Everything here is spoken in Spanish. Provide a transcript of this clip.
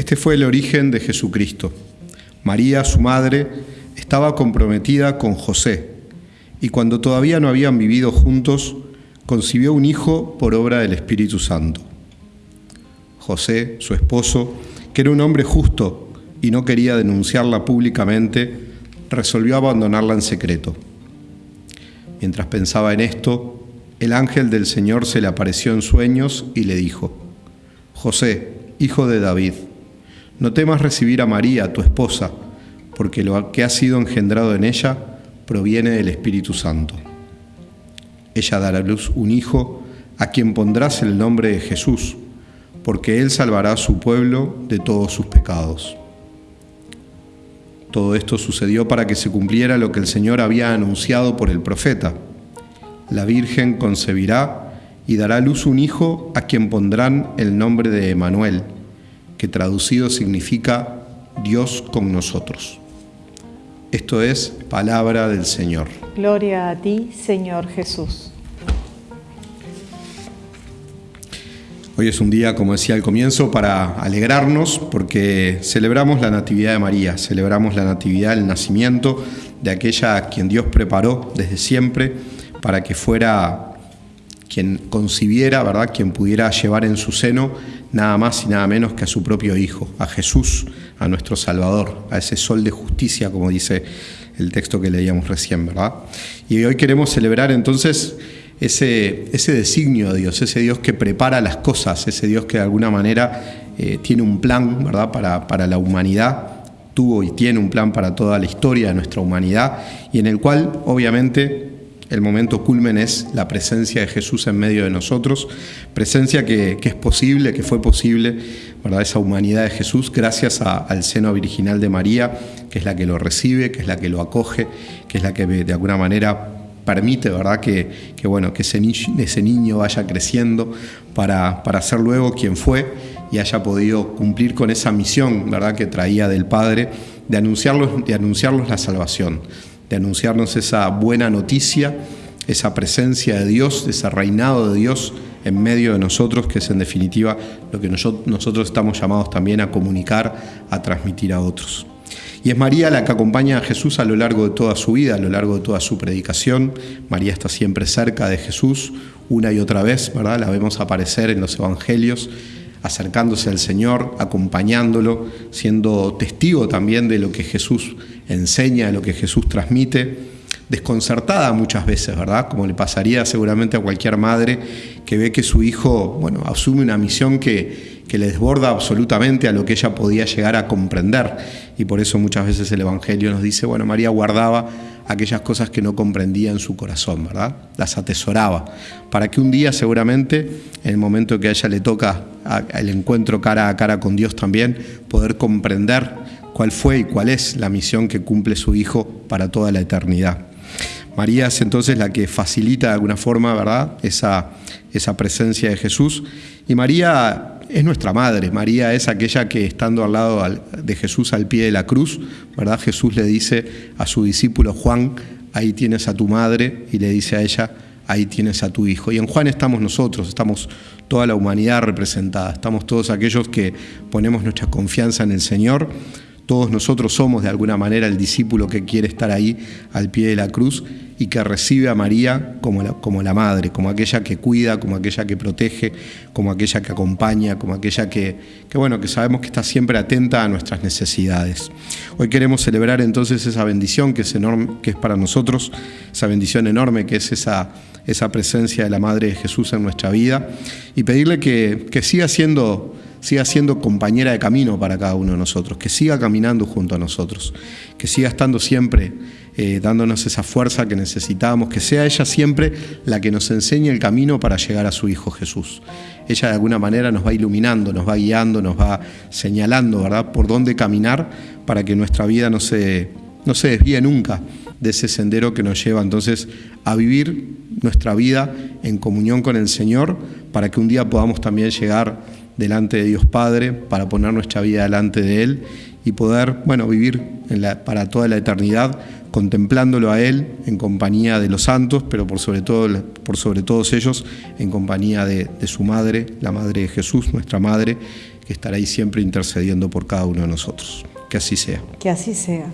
Este fue el origen de Jesucristo. María, su madre, estaba comprometida con José y cuando todavía no habían vivido juntos, concibió un hijo por obra del Espíritu Santo. José, su esposo, que era un hombre justo y no quería denunciarla públicamente, resolvió abandonarla en secreto. Mientras pensaba en esto, el ángel del Señor se le apareció en sueños y le dijo, José, hijo de David, no temas recibir a María, tu esposa, porque lo que ha sido engendrado en ella proviene del Espíritu Santo. Ella dará a luz un hijo a quien pondrás el nombre de Jesús, porque él salvará a su pueblo de todos sus pecados. Todo esto sucedió para que se cumpliera lo que el Señor había anunciado por el profeta. La Virgen concebirá y dará a luz un hijo a quien pondrán el nombre de Emanuel que traducido significa Dios con nosotros. Esto es palabra del Señor. Gloria a ti, Señor Jesús. Hoy es un día, como decía al comienzo, para alegrarnos porque celebramos la Natividad de María, celebramos la Natividad, el nacimiento de aquella a quien Dios preparó desde siempre para que fuera quien concibiera, ¿verdad? Quien pudiera llevar en su seno nada más y nada menos que a su propio Hijo, a Jesús, a nuestro Salvador, a ese sol de justicia, como dice el texto que leíamos recién, ¿verdad? Y hoy queremos celebrar entonces ese, designio de Dios, ese Dios que prepara las cosas, ese Dios que de alguna manera eh, tiene un plan, ¿verdad?, para, para la humanidad tuvo y tiene un plan para toda la historia de nuestra humanidad y en el cual obviamente el momento culmen es la presencia de Jesús en medio de nosotros, presencia que, es posible, que fue posible, ¿verdad? esa humanidad de Jesús gracias al seno virginal de María, que es la que lo recibe, que es la que lo acoge, que es la que de alguna manera permite ¿verdad? Que, bueno, que ese, ese niño vaya creciendo para, para ser luego quien fue y haya podido cumplir con esa misión ¿verdad? que traía del Padre de anunciarlos, de anunciarlos la salvación de anunciarnos esa buena noticia, esa presencia de Dios, ese reinado de Dios en medio de nosotros, que es en definitiva lo que nosotros estamos llamados también a comunicar, a transmitir a otros. Y es María la que acompaña a Jesús a lo largo de toda su vida, a lo largo de toda su predicación. María está siempre cerca de Jesús, una y otra vez, ¿verdad? La vemos aparecer en los evangelios, acercándose al Señor, acompañándolo, siendo testigo también de lo que Jesús enseña, lo que Jesús transmite, desconcertada muchas veces, ¿verdad? Como le pasaría seguramente a cualquier madre que ve que su hijo, bueno, asume una misión que, que le desborda absolutamente a lo que ella podía llegar a comprender. Y por eso muchas veces el Evangelio nos dice, bueno, María guardaba aquellas cosas que no comprendía en su corazón, ¿verdad? Las atesoraba, para que un día seguramente, en el momento que a ella le toca el encuentro cara a cara con Dios también, poder comprender cuál fue y cuál es la misión que cumple su Hijo para toda la eternidad. María es entonces la que facilita de alguna forma, ¿verdad?, esa, esa presencia de Jesús. Y María es nuestra madre. María es aquella que estando al lado de Jesús al pie de la cruz, ¿verdad? Jesús le dice a su discípulo Juan, ahí tienes a tu madre, y le dice a ella, ahí tienes a tu hijo. Y en Juan estamos nosotros, estamos toda la humanidad representada, estamos todos aquellos que ponemos nuestra confianza en el Señor todos nosotros somos de alguna manera el discípulo que quiere estar ahí al pie de la cruz y que recibe a María como la, como la madre, como aquella que cuida, como aquella que protege, como aquella que acompaña, como aquella que, que, bueno, que sabemos que está siempre atenta a nuestras necesidades. Hoy queremos celebrar entonces esa bendición que es enorme, que es para nosotros, esa bendición enorme que es esa, esa presencia de la Madre de Jesús en nuestra vida y pedirle que, que siga siendo siga siendo compañera de camino para cada uno de nosotros, que siga caminando junto a nosotros, que siga estando siempre eh, dándonos esa fuerza que necesitamos, que sea ella siempre la que nos enseñe el camino para llegar a su Hijo Jesús. Ella de alguna manera nos va iluminando, nos va guiando, nos va señalando, ¿verdad?, por dónde caminar para que nuestra vida no se, no se desvíe nunca de ese sendero que nos lleva entonces a vivir nuestra vida en comunión con el Señor, para que un día podamos también llegar delante de Dios Padre, para poner nuestra vida delante de Él y poder, bueno, vivir para toda la eternidad contemplándolo a Él en compañía de los santos, pero por sobre, todo, por sobre todos ellos en compañía de, de su madre, la madre de Jesús, nuestra madre, que estará ahí siempre intercediendo por cada uno de nosotros. Que así sea. Que así sea.